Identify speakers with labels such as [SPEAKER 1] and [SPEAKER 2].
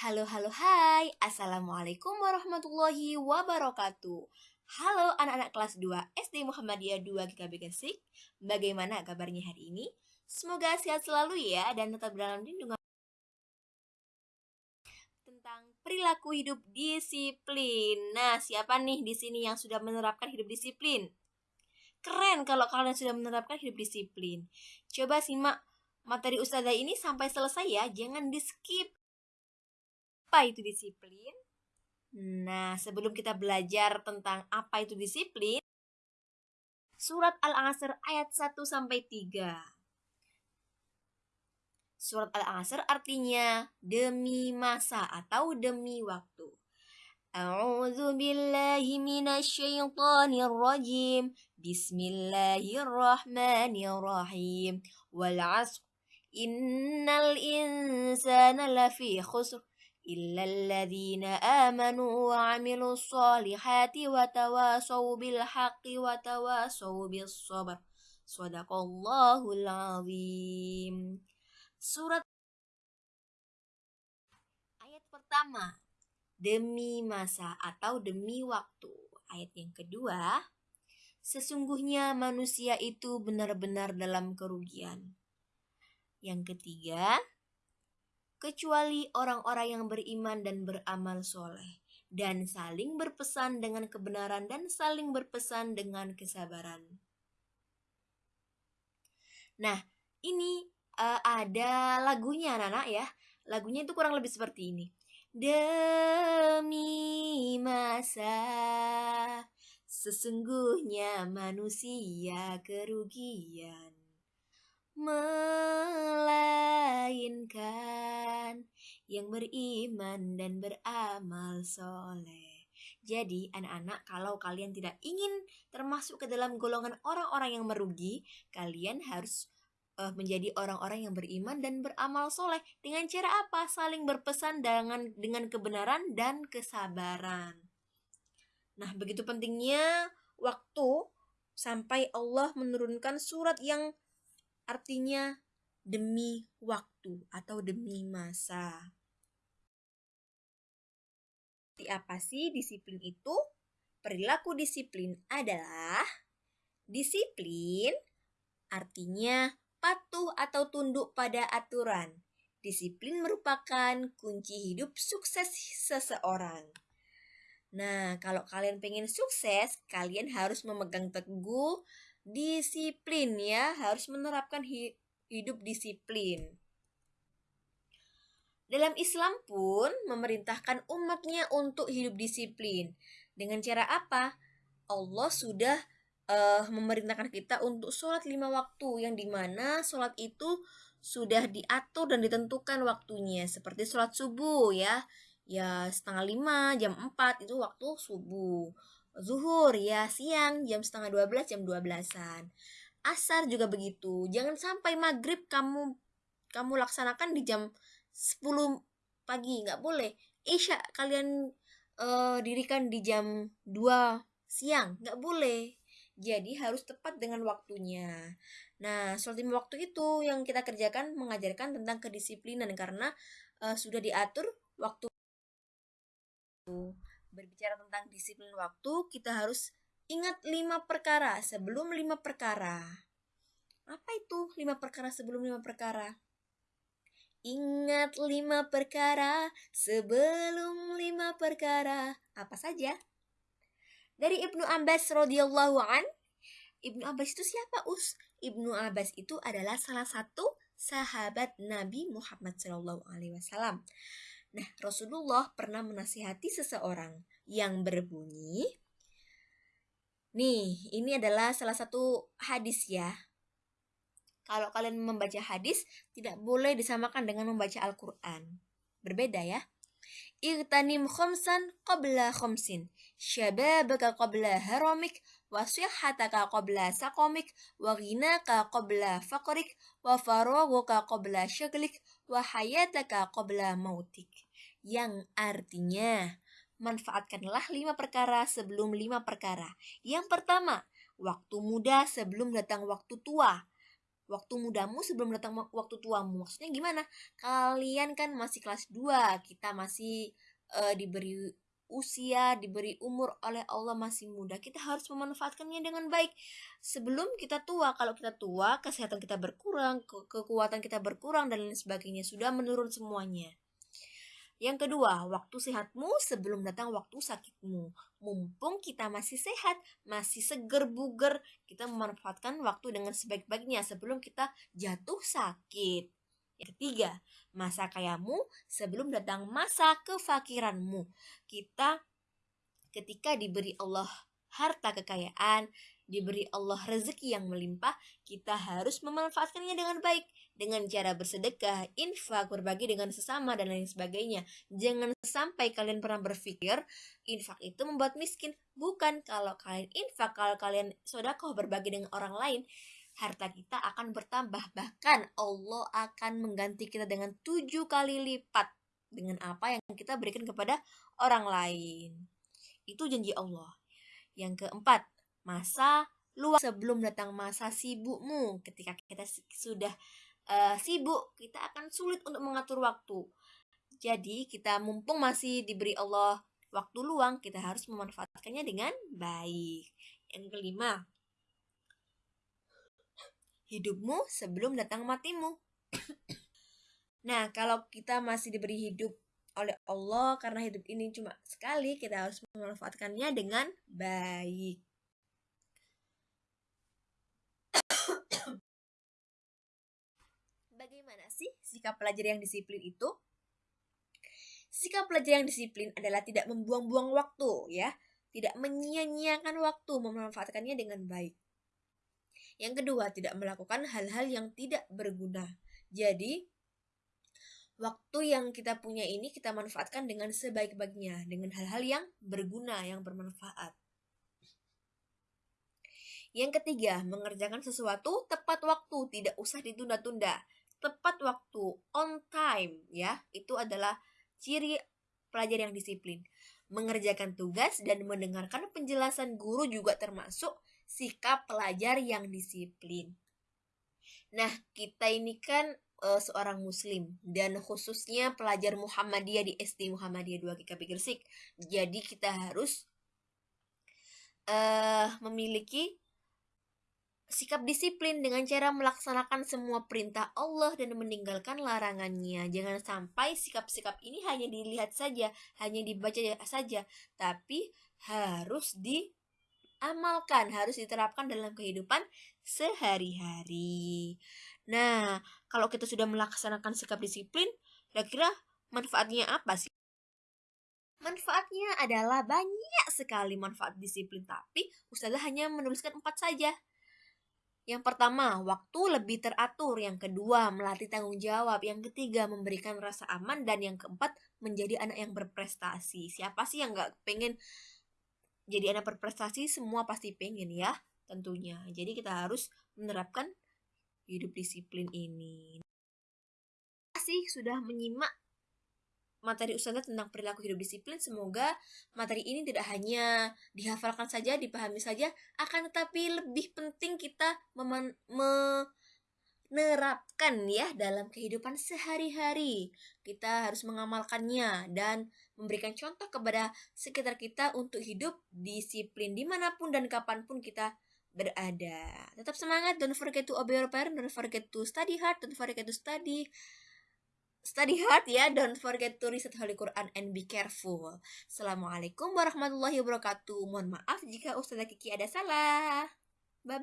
[SPEAKER 1] Halo, halo, hai. Assalamualaikum warahmatullahi wabarakatuh. Halo anak-anak kelas 2 SD Muhammadiyah 2 GKB Gresik. Bagaimana kabarnya hari ini? Semoga sehat selalu ya dan tetap dalam lindungan tentang perilaku hidup disiplin. Nah, siapa nih di sini yang sudah menerapkan hidup disiplin? Keren kalau kalian sudah menerapkan hidup disiplin. Coba simak materi ustazah ini sampai selesai ya, jangan di-skip apa itu disiplin? Nah, sebelum kita belajar tentang apa itu disiplin, surat Al-Asr ayat 1 sampai 3. Surat Al-Asr artinya demi masa atau demi waktu. A'udzu billahi minasyaitonir rajim. Bismillahirrahmanirrahim. Wal 'asr innal insana lafi khusr إلا الذين آمنوا وعملوا الصالحات وتواصوا بالحق وتواصوا بالصبر صدق الله العظيم Surat Ayat pertama Demi masa atau demi waktu Ayat yang kedua Sesungguhnya manusia itu benar-benar dalam kerugian Yang ketiga kecuali orang-orang yang beriman dan beramal soleh, dan saling berpesan dengan kebenaran dan saling berpesan dengan kesabaran. Nah, ini uh, ada lagunya, Nana ya. Lagunya itu kurang lebih seperti ini. Demi masa sesungguhnya manusia kerugian melainkan yang beriman dan beramal soleh. Jadi, anak-anak, kalau kalian tidak ingin termasuk ke dalam golongan orang-orang yang merugi, kalian harus uh, menjadi orang-orang yang beriman dan beramal soleh. Dengan cara apa? Saling berpesan dengan dengan kebenaran dan kesabaran. Nah, begitu pentingnya waktu sampai Allah menurunkan surat yang artinya demi waktu atau demi masa. Seperti apa sih disiplin itu? Perilaku disiplin adalah disiplin artinya patuh atau tunduk pada aturan. Disiplin merupakan kunci hidup sukses seseorang. Nah, kalau kalian pengen sukses, kalian harus memegang teguh disiplin ya, harus menerapkan hidup disiplin. Dalam Islam pun memerintahkan umatnya untuk hidup disiplin. Dengan cara apa? Allah sudah uh, memerintahkan kita untuk sholat lima waktu yang di mana sholat itu sudah diatur dan ditentukan waktunya seperti sholat subuh ya ya setengah lima jam empat itu waktu subuh zuhur ya siang jam setengah dua belas jam dua belasan. Asar juga begitu. Jangan sampai maghrib kamu kamu laksanakan di jam 10 pagi nggak boleh. Isya kalian uh, dirikan di jam 2 siang nggak boleh. Jadi harus tepat dengan waktunya. Nah sholat lima waktu itu yang kita kerjakan mengajarkan tentang kedisiplinan. Karena uh, sudah diatur waktu berbicara tentang disiplin waktu, kita harus ingat lima perkara sebelum lima perkara. Apa itu lima perkara sebelum lima perkara? Ingat lima perkara sebelum lima perkara. Apa saja? Dari Ibnu Abbas radhiyallahu an. Ibnu Abbas itu siapa, Us? Ibnu Abbas itu adalah salah satu sahabat Nabi Muhammad SAW. Nah, Rasulullah pernah menasihati seseorang yang berbunyi, Nih, ini adalah salah satu hadis ya. Kalau kalian membaca hadis, tidak boleh disamakan dengan membaca Al-Quran. Berbeda ya. Igtanim khomsan qabla khomsin. Syababaka qabla haramik. Qabla sakomik. Waghinaka qabla faqrik. Wafaroguka qabla syaglik wa hayataka qabla mautik. Yang artinya, manfaatkanlah lima perkara sebelum lima perkara. Yang pertama, waktu muda sebelum datang waktu tua. waktu mudamu sebelum datang waktu tuamu. Maksudnya gimana? Kalian kan masih kelas 2, kita masih uh, diberi usia, diberi umur oleh Allah masih muda. Kita harus memanfaatkannya dengan baik. Sebelum kita tua, kalau kita tua, kesehatan kita berkurang, ke kekuatan kita berkurang dan lain sebagainya. Sudah menurun semuanya. Yang kedua, waktu sehatmu sebelum datang waktu sakitmu. Mumpung kita masih sehat, masih seger buger, kita memanfaatkan waktu dengan sebaik-baiknya sebelum kita jatuh sakit. Ketiga, masa kayamu sebelum datang masa kefakiranmu. Kita ketika diberi Allah harta kekayaan, diberi Allah rezeki yang melimpah, kita harus memanfaatkannya dengan baik dengan cara bersedekah, infak, berbagi dengan sesama dan lain sebagainya. Jangan sampai kalian pernah berpikir infak itu membuat miskin. Bukan kalau kalian infak, kalau kalian sodakoh berbagi dengan orang lain, harta kita akan bertambah. Bahkan Allah akan mengganti kita dengan tujuh kali lipat dengan apa yang kita berikan kepada orang lain. Itu janji Allah. Yang keempat, masa luang sebelum datang masa sibukmu. Ketika kita sudah uh, sibuk, kita akan sulit untuk mengatur waktu. Jadi, kita mumpung masih diberi Allah waktu luang, kita harus memanfaatkannya dengan baik. Yang kelima, hidupmu sebelum datang matimu. nah, kalau kita masih diberi hidup oleh Allah karena hidup ini cuma sekali, kita harus memanfaatkannya dengan baik. Bagaimana sih sikap pelajar yang disiplin itu? Sikap pelajar yang disiplin adalah tidak membuang-buang waktu, ya, tidak menyia-nyiakan waktu, memanfaatkannya dengan baik. Yang kedua, tidak melakukan hal-hal yang tidak berguna. Jadi, waktu yang kita punya ini kita manfaatkan dengan sebaik-baiknya, dengan hal-hal yang berguna, yang bermanfaat. Yang ketiga, mengerjakan sesuatu tepat waktu, tidak usah ditunda-tunda. Tepat waktu, on time, ya. Itu adalah ciri pelajar yang disiplin. Mengerjakan tugas dan mendengarkan penjelasan guru juga termasuk sikap pelajar yang disiplin. Nah, kita ini kan uh, seorang muslim dan khususnya pelajar Muhammadiyah di SD Muhammadiyah 2 GKP Gresik. Jadi kita harus uh, memiliki sikap disiplin dengan cara melaksanakan semua perintah Allah dan meninggalkan larangannya. Jangan sampai sikap-sikap ini hanya dilihat saja, hanya dibaca saja, tapi harus diamalkan, harus diterapkan dalam kehidupan sehari-hari. Nah, kalau kita sudah melaksanakan sikap disiplin, kira-kira manfaatnya apa sih? Manfaatnya adalah banyak sekali manfaat disiplin, tapi Ustazah hanya menuliskan empat saja. Yang pertama, waktu lebih teratur. Yang kedua, melatih tanggung jawab. Yang ketiga, memberikan rasa aman. Dan yang keempat, menjadi anak yang berprestasi. Siapa sih yang gak pengen jadi anak berprestasi? Semua pasti pengen ya, tentunya. Jadi kita harus menerapkan hidup disiplin ini. Kasih sudah menyimak materi Ustazah tentang perilaku hidup disiplin. Semoga materi ini tidak hanya dihafalkan saja, dipahami saja, akan tetapi lebih penting kita menerapkan ya dalam kehidupan sehari-hari. Kita harus mengamalkannya dan memberikan contoh kepada sekitar kita untuk hidup disiplin di mana pun dan kapan pun kita berada. Tetap semangat, don't forget to obey your parents, don't forget to study hard, don't forget to study study hard ya. Don't forget to read Holy Quran and be careful. Assalamualaikum warahmatullahi wabarakatuh. Mohon maaf jika Ustazah Kiki ada salah. Bye bye.